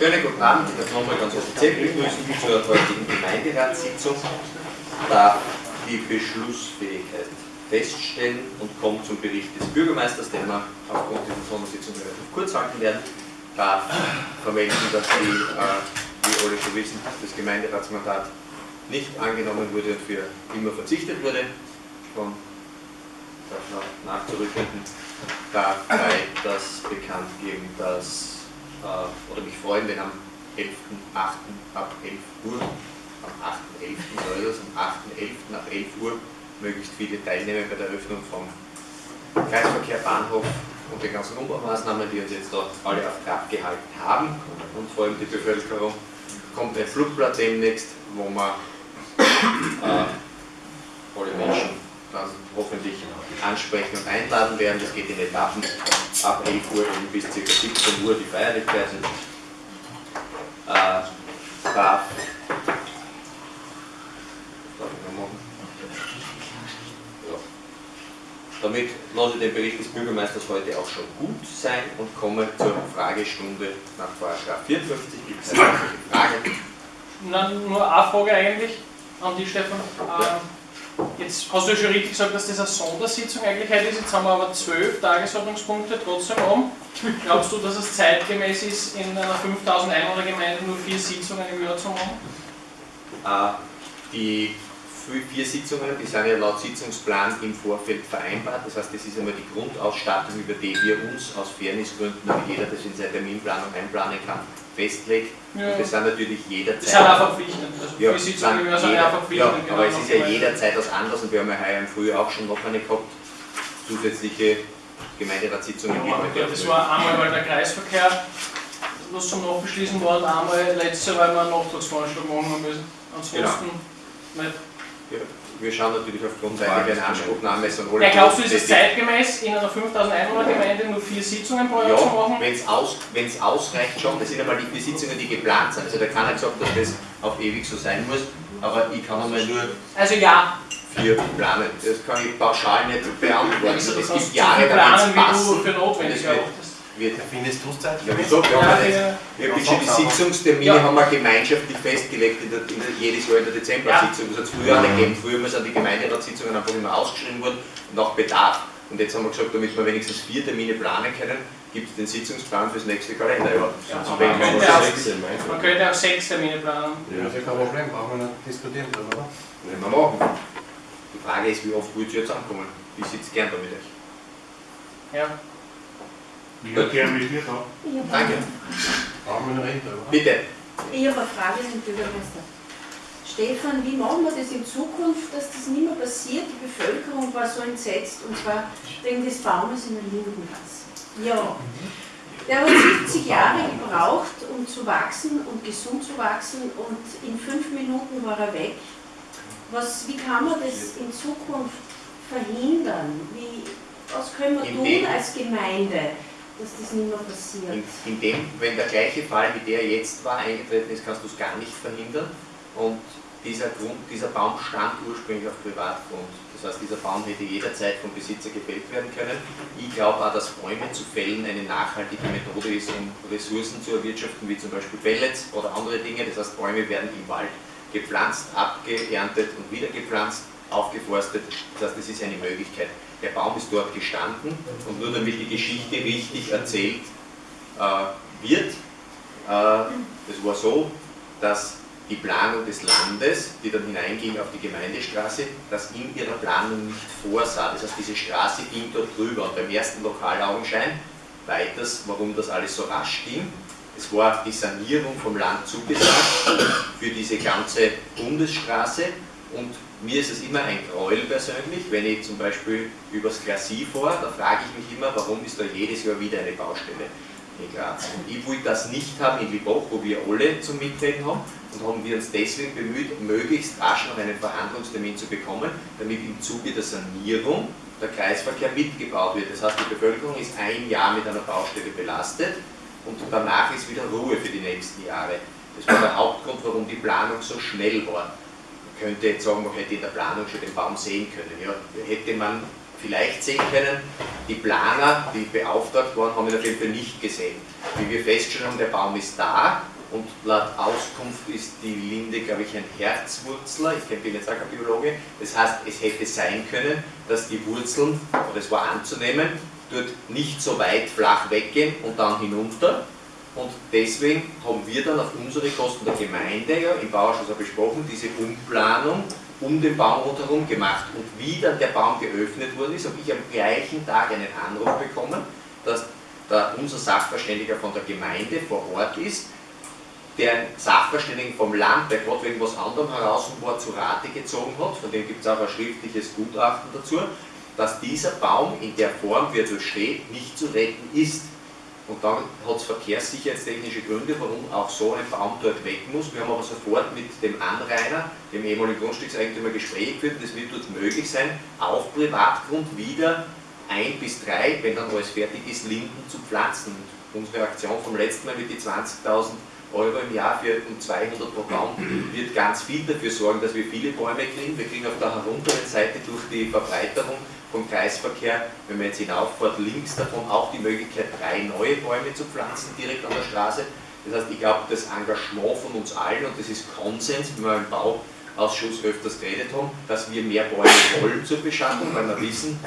Schönen guten Abend, ich darf nochmal ganz offiziell begrüßen zur heutigen Gemeinderatssitzung. Da die Beschlussfähigkeit feststellen und kommt zum Bericht des Bürgermeisters, den wir aufgrund dieser Sondersitzung relativ kurz halten werden, darf vermelden, dass die, äh, wie alle schon wissen, das Gemeinderatsmandat nicht angenommen wurde und für immer verzichtet wurde von nachzurückenden darf das bekannt geben, dass äh, oder mich freuen, wenn am 11.8. ab 11 Uhr, am 8.11. soll das, am 8.11. ab 11 Uhr möglichst viele teilnehmen bei der Eröffnung vom Kreisverkehr Bahnhof und den ganzen Umbaumaßnahmen, die uns jetzt dort alle auf Trab gehalten haben und vor allem die Bevölkerung kommt ein Flugblatt demnächst, wo man äh, alle Menschen dann hoffentlich ansprechen und einladen werden. Das geht in Etappen ab 11 Uhr bis ca. 17 Uhr die Feierlichkeiten. Äh, darf. Damit lasse ich den Bericht des Bürgermeisters heute auch schon gut sein und komme zur Fragestunde nach Paragraph 54. Gibt es eine Frage? Nein, nur eine Frage eigentlich an die Stefan. Ja. Jetzt hast du ja schon richtig gesagt, dass das eine Sondersitzung eigentlich ist. Jetzt haben wir aber zwölf Tagesordnungspunkte trotzdem um. Glaubst du, dass es zeitgemäß ist, in einer 5000 Einwohnergemeinde nur vier Sitzungen im Jahr zu machen? Äh, die vier Sitzungen, die sind ja laut Sitzungsplan im Vorfeld vereinbart. Das heißt, das ist einmal die Grundausstattung, über die wir uns aus Fairnessgründen, damit jeder das in seine Terminplanung einplanen kann, festlegt. Ja. Und das sind natürlich jederzeit. Das sind auch verpflichtend. Also ja, Sitzungen sind sind auch verpflichtend. Ja, aber es ist ja jederzeit was anderes und wir haben ja heuer im Frühjahr auch schon noch eine gehabt, zusätzliche Gemeinderatssitzungen. Ja, das war einmal, weil der Kreisverkehr was zum Nachbeschließen war und einmal letzte, weil wir eine Nachtragsveranstaltung machen müssen. Ansonsten genau. nicht. Ja, wir schauen natürlich aufgrund weitiger Anspruchnahme so alle. Ja, glaubst du, ist es zeitgemäß, in einer 5000 Einwohner Gemeinde nur vier Sitzungen pro Jahr ja, zu machen? wenn es aus, ausreicht schon, das sind einmal die vier Sitzungen, die geplant sind. Also da kann er gesagt, dass das auf ewig so sein muss, aber ich kann einmal nur also ja. vier planen. Das kann ich pauschal nicht beantworten. Also, es gibt Jahre, da wird es passen. Wie du für notwendig wird. Findest du es Zeit? Ja, wieso? Wir haben ja, wirklich schon die Sitzungstermine ja. haben wir gemeinschaftlich festgelegt in der, in der, jedes Jahr in der Dezember-Sitzung. Das hat es früher nicht gegeben. Früher sind die Gemeinderatssitzungen einfach immer ausgeschrieben worden, nach Bedarf. Und jetzt haben wir gesagt, damit wir wenigstens vier Termine planen können, gibt es den Sitzungsplan fürs nächste Kalenderjahr. Ja, man, könnte auch, man könnte auch sechs Termine planen. Ja, das ist kein Problem, brauchen wir nicht diskutieren oder? Wenn wir machen. Die Frage ist, wie oft wollt ihr zusammenkommen? Ich sitze gern da mit euch. Ja. Ich würde gerne mit dir da. Danke. Brauchen wir noch Rede, oder? Bitte. Ich habe eine Frage an den Bürgermeister. Stefan, wie machen wir das in Zukunft, dass das nicht mehr passiert? Die Bevölkerung war so entsetzt, und zwar wegen des Baumes in der Lindengasse. Ja. Der hat 70 Jahre gebraucht, um zu wachsen und gesund zu wachsen, und in fünf Minuten war er weg. Was, wie kann man das in Zukunft verhindern? Wie, was können wir tun als Gemeinde? Dass das nicht mehr passiert. In, in, dem, wenn der gleiche Fall wie der jetzt war eingetreten ist, kannst du es gar nicht verhindern. Und dieser, Grund, dieser Baum stand ursprünglich auf Privatgrund. Das heißt, dieser Baum hätte jederzeit vom Besitzer gefällt werden können. Ich glaube auch, dass Bäume zu fällen eine nachhaltige Methode ist, um Ressourcen zu erwirtschaften, wie zum Beispiel Pellets oder andere Dinge. Das heißt, Bäume werden im Wald gepflanzt, abgeerntet und wieder gepflanzt, aufgeforstet. Das heißt, das ist eine Möglichkeit der Baum ist dort gestanden und nur damit die Geschichte richtig erzählt äh, wird, äh, es war so, dass die Planung des Landes, die dann hineinging auf die Gemeindestraße, das in ihrer Planung nicht vorsah. Das heißt, diese Straße ging dort drüber. Und beim ersten Lokalaugenschein, weiters, warum das alles so rasch ging, es war die Sanierung vom Land zugesagt für diese ganze Bundesstraße und mir ist es immer ein Gräuel persönlich, wenn ich zum Beispiel übers Glacis fahre, da frage ich mich immer, warum ist da jedes Jahr wieder eine Baustelle in Graz. Und ich wollte das nicht haben in Liboch, wo wir alle zum Mitreden haben und haben wir uns deswegen bemüht, möglichst rasch noch einen Verhandlungstermin zu bekommen, damit im Zuge der Sanierung der Kreisverkehr mitgebaut wird. Das heißt, die Bevölkerung ist ein Jahr mit einer Baustelle belastet und danach ist wieder Ruhe für die nächsten Jahre. Das war der Hauptgrund, warum die Planung so schnell war könnte jetzt sagen, man hätte in der Planung schon den Baum sehen können. Ja, hätte man vielleicht sehen können, die Planer, die beauftragt waren, haben ihn auf jeden Fall nicht gesehen. Wie wir festgestellt haben, der Baum ist da und laut Auskunft ist die Linde, glaube ich, ein Herzwurzler. Ich bin jetzt auch kein Biologe. Das heißt, es hätte sein können, dass die Wurzeln, oder es war anzunehmen, dort nicht so weit flach weggehen und dann hinunter. Und deswegen haben wir dann auf unsere Kosten der Gemeinde ja im Bauausschuss besprochen, diese Umplanung um den Baum rundherum gemacht. Und wie dann der Baum geöffnet worden ist, habe ich am gleichen Tag einen Anruf bekommen, dass da unser Sachverständiger von der Gemeinde vor Ort ist, der einen Sachverständigen vom Land, der gerade wegen was anderem heraus war, zu Rate gezogen hat, von dem gibt es auch ein schriftliches Gutachten dazu, dass dieser Baum in der Form, wie er so steht, nicht zu retten ist. Und dann hat es verkehrssicherheitstechnische Gründe, warum auch so ein Baum dort weg muss. Wir haben aber sofort mit dem Anrainer, dem ehemaligen Grundstückseigentümer, Gespräche geführt und es wird dort möglich sein, auf Privatgrund wieder ein bis drei, wenn dann alles fertig ist, Linden zu pflanzen. Und unsere Aktion vom letzten Mal mit die 20.000 Euro im Jahr für um 200 pro Baum wird ganz viel dafür sorgen, dass wir viele Bäume kriegen. Wir kriegen auf der herunteren Seite durch die Verbreiterung vom Kreisverkehr, wenn man jetzt hinaufährt, links davon auch die Möglichkeit, drei neue Bäume zu pflanzen, direkt an der Straße. Das heißt, ich glaube, das Engagement von uns allen, und das ist Konsens, wie wir im Bauausschuss öfters geredet haben, dass wir mehr Bäume wollen zur Beschattung, weil wir wissen,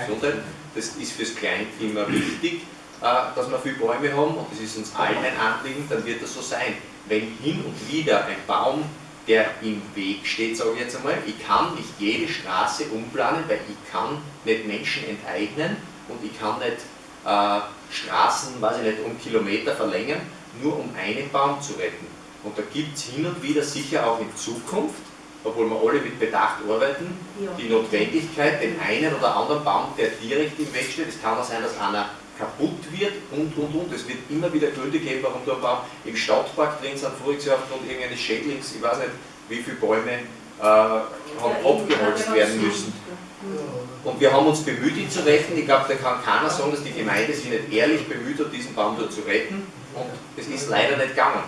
das ist fürs Kleinklima wichtig, dass wir viele Bäume haben, und das ist uns allen ein Anliegen, dann wird das so sein. Wenn hin und wieder ein Baum der im Weg steht, sage ich jetzt einmal. Ich kann nicht jede Straße umplanen, weil ich kann nicht Menschen enteignen und ich kann nicht äh, Straßen, weiß ich nicht, um Kilometer verlängern, nur um einen Baum zu retten. Und da gibt es hin und wieder sicher auch in Zukunft, obwohl wir alle mit Bedacht arbeiten, ja. die Notwendigkeit, den einen oder anderen Baum, der direkt im Weg steht, es kann auch sein, dass einer kaputt wird und und und. Es wird immer wieder Gründe geben, warum da ein Baum im Stadtpark drin sind, voriges Jahr aufgrund irgendeines Schädlings, ich weiß nicht, wie viele Bäume äh, haben abgeholzt werden müssen. Und wir haben uns bemüht, ihn zu retten. Ich glaube, da kann keiner sagen, dass die Gemeinde sich nicht ehrlich bemüht hat, diesen Baum dort zu retten. Und es ist leider nicht gegangen.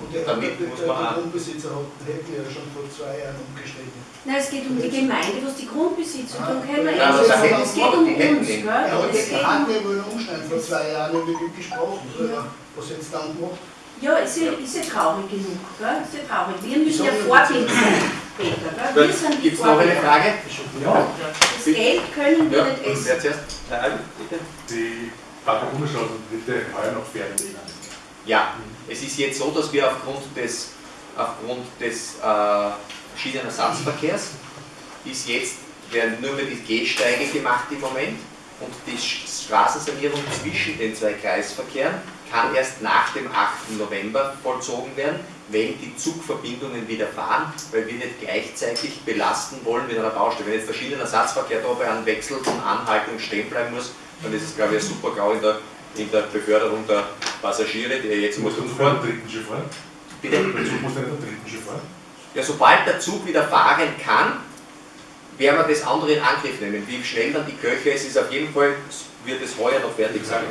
Und der, damit der, muss man der, der Grundbesitzer hat, hätte ja schon vor zwei Jahren umgeschrieben. Nein, es geht um die Gemeinde, was die Grundbesitzer tun können. Ja, es, es, es geht um uns. Gell? Ja, es geht um wir wollen umschneiden. Vor zwei Jahren haben wir gesprochen. Ja. Was jetzt dann gemacht? Ja, ist ja, ist ja traurig genug. Gell? Ist ja traurig. Wir müssen ja Vorbild sein, Peter. Gell? Wir sind die Gibt es noch eine Frage? Ja. Das Geld können wir nicht essen. Wer zuerst? Nein, bitte. Die Bundesstraßentritte heuer noch fertig. Ja, es ist jetzt so, dass wir aufgrund des, aufgrund des äh, verschiedenen Ersatzverkehrs ist jetzt, werden nur mehr die Gehsteige gemacht im Moment und die Straßensanierung zwischen den zwei Kreisverkehren kann erst nach dem 8. November vollzogen werden, wenn die Zugverbindungen wieder fahren, weil wir nicht gleichzeitig belasten wollen mit einer Baustelle. Wenn jetzt verschiedene Ersatzverkehr da bei einem Wechsel von Anhaltung stehen bleiben muss, dann ist es glaube ich ein super GAU in der, in der Beförderung der Passagiere, die jetzt muss fahren. dritten Schiff fahren? Bitte? Der Zug muss nicht am dritten Schiff fahren? Ja, sobald der Zug wieder fahren kann, werden wir das andere in Angriff nehmen. Wie schnell dann die Köche ist, ist auf jeden Fall, wird es heuer noch fertig sein.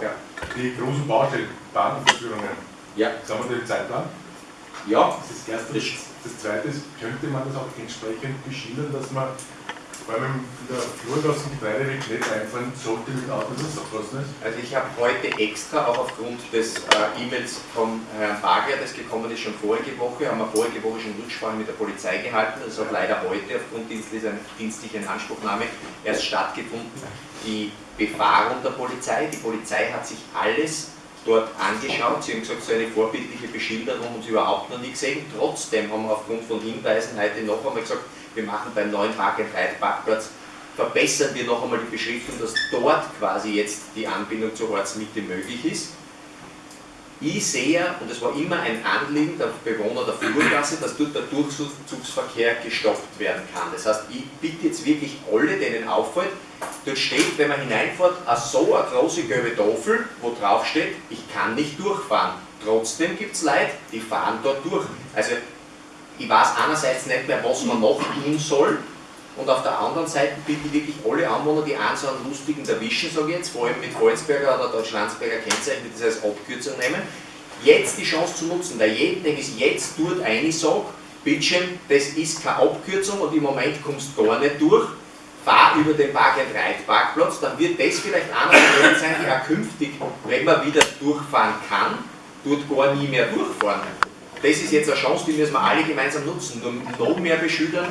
Ja. Die großen Baustellen, Bahnverführungen, ja. sagen wir den Zeitplan? Ja. Das ist das Erste. Das, das Zweite ist, könnte man das auch entsprechend beschildern, dass man vor allem in der Flurgassen Getreideweg nicht einfahren sollte mit Autos, das auch kosten ist? Also ich habe heute extra, auch aufgrund des äh, E-Mails vom Herrn Bagler, das gekommen ist schon vorige Woche, haben wir vorige Woche schon Rücksprache mit der Polizei gehalten. Das hat leider heute aufgrund dienstlicher, dienstlicher Anspruchnahme erst stattgefunden. Die Befahrung der Polizei, die Polizei hat sich alles dort angeschaut. Sie haben gesagt, so eine vorbildliche Beschilderung haben sie überhaupt noch nie gesehen. Trotzdem haben wir aufgrund von Hinweisen heute noch einmal gesagt, wir machen beim neuen Park and Ride Parkplatz, verbessern wir noch einmal die Beschriftung, dass dort quasi jetzt die Anbindung zur Ortsmitte möglich ist. Ich sehe, und es war immer ein Anliegen der Bewohner der Flurgasse, dass dort der Durchzugsverkehr gestoppt werden kann. Das heißt, ich bitte jetzt wirklich alle, denen auffällt, dort steht, wenn man hineinfährt, so eine große gelbe Tafel, wo drauf steht, ich kann nicht durchfahren. Trotzdem gibt es Leute, die fahren dort durch. Also ich weiß einerseits nicht mehr, was man noch tun soll, und auf der anderen Seite bitte ich wirklich alle Anwohner, die einen so einen lustigen erwischen, sage ich jetzt, vor allem mit Volzberger oder Deutschlandsberger Kennzeichen, die das als Abkürzung nehmen, jetzt die Chance zu nutzen, weil jeden, dem ich jetzt dort eine sage, Bildschirm, das ist keine Abkürzung und im Moment kommst du gar nicht durch, fahr über den Park-and-Ride-Parkplatz, dann wird das vielleicht einer von denen sein, die auch künftig, wenn man wieder durchfahren kann, dort gar nie mehr durchfahren. Das ist jetzt eine Chance, die müssen wir alle gemeinsam nutzen. Nur noch mehr beschildern.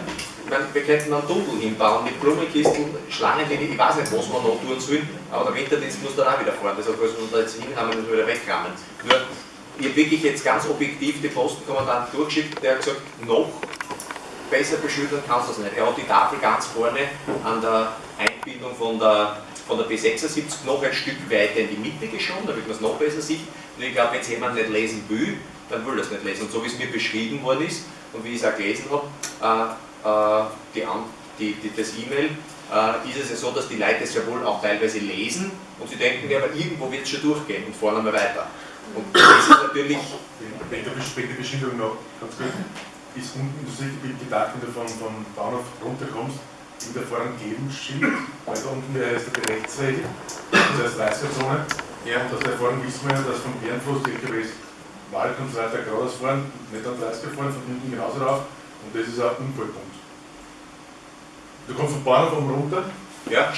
Meine, wir könnten einen Tunnel hinbauen mit Blumenkisten, Schlangenlinie, ich weiß nicht, was wir noch tun sollen, aber der Winterdienst muss dann auch wieder fahren. Deshalb müssen wir da jetzt hinhaben und wieder wegrammen. Nur, ich habe wirklich jetzt ganz objektiv den Postenkommandant durchgeschickt, der hat gesagt, noch besser beschildern kannst du das nicht. Er hat die Tafel ganz vorne an der Einbindung von der, von der B76 noch ein Stück weiter in die Mitte geschoben, damit man es noch besser sieht. Und ich glaube, wenn es jemand nicht lesen will, dann will er es nicht lesen. Und so wie es mir beschrieben worden ist und wie ich es auch gelesen habe, äh, äh, die, die, die, das E-Mail, äh, ist es ja so, dass die Leute es ja wohl auch teilweise lesen und sie denken, ja, aber irgendwo wird es schon durchgehen und fahren einmal weiter. Und das ist natürlich, der, Besch- wegen der Beschilderung noch ganz kurz. Ist unten, du siehst, wie gedacht, wenn du vom, vom Bahnhof runterkommst, in der vorne ein Gebenschild, weil da unten wäre jetzt die Rechtsregel, das heißt 30er-Zone. ja, Und das da vorne wissen wir ja, dass vom Bärenfluss die LKWs Wald und so weiter geradeaus fahren, nicht an 30er fahren, von hinten genauso rauf. Und das ist auch ein Unfallpunkt. Du kommst vom Bahnhof oben runter, Ja.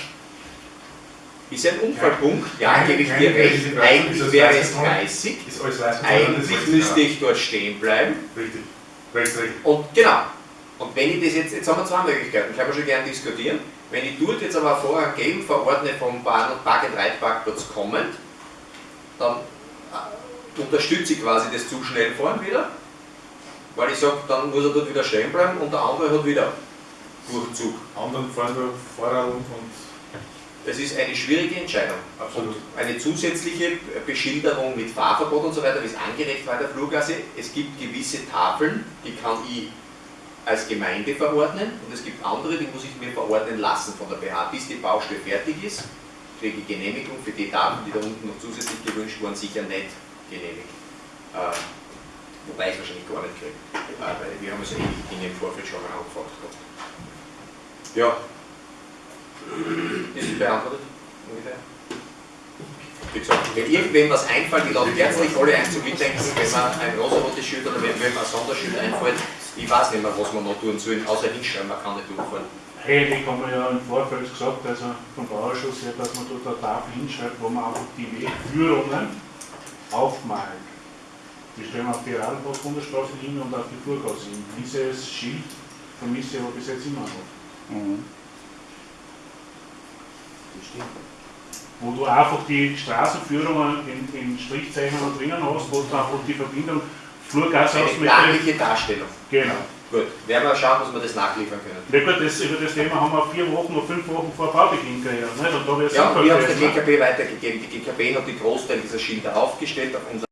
Ist ein Unfallpunkt, ja, Kein- gebe ich dir recht. Eigentlich wäre es 30 Tonnen? 30. ist alles weiß Eigentlich müsste ich dort stehen bleiben. Richtig. Rechtsregel. Und genau. Und wenn ich das jetzt, jetzt haben wir zwei Möglichkeiten, können wir schon gerne diskutieren. Wenn ich dort jetzt aber vorher gelb verordne vom Bahn- und Park- Ride-Parkplatz kommend, dann äh, unterstütze ich quasi das zu schnell fahren wieder, weil ich sage, dann muss er dort wieder stehen bleiben und der andere hat wieder Durchzug. Anderen fahren da Fahrer und, und Das ist eine schwierige Entscheidung. absolut. Eine zusätzliche Beschilderung mit Fahrverbot und so weiter, wie es angeregt in der Flurgasse. Es gibt gewisse Tafeln, die kann ich als Gemeinde verordnen und es gibt andere, die muss ich mir verordnen lassen von der BH. Bis die Baustelle fertig ist, kriege ich Genehmigung für die Tafeln, die da unten noch zusätzlich gewünscht wurden, sicher nicht genehmigt. Äh, wobei ich es wahrscheinlich gar nicht kriege, äh, weil wir haben so ähnliche Dinge im Vorfeld schon mal angefragt gehabt. Ja, ist es beantwortet? Ungefähr? Wie gesagt, wenn irgendwem was einfällt, ich lade herzlich alle ein zu mitdenken, wenn man ein rosarotes Schild oder wenn man ein Sonderschild einfällt. Ich weiß nicht mehr, was man noch tun sollen, außer hinschreiben, man kann nicht durchfahren. Eigentlich haben wir ja im Vorfeld gesagt, also vom Bauausschuss her, dass man dort eine Tafel hinschreibt, wo man einfach die Wegführungen aufmalt. Die stellen wir auf die Radlbus-Bundesstraße hin und auf die Flurgasse hin. Dieses Schild vermisse ich aber bis jetzt immer noch. Wo du einfach die Straßenführungen in, in Strichzeichnungen drinnen hast, wo du einfach die Verbindung Flurgasse Eine Darstellung. Genau. Gut, werden wir schauen, dass wir das nachliefern können. Na gut, das, über das Thema haben wir vier Wochen oder fünf Wochen vor Baubeginn geredet. Nicht? Und da Ja, wir haben es der? GKB weitergegeben. Die GKB hat die Großteil dieser Schilder aufgestellt auf unser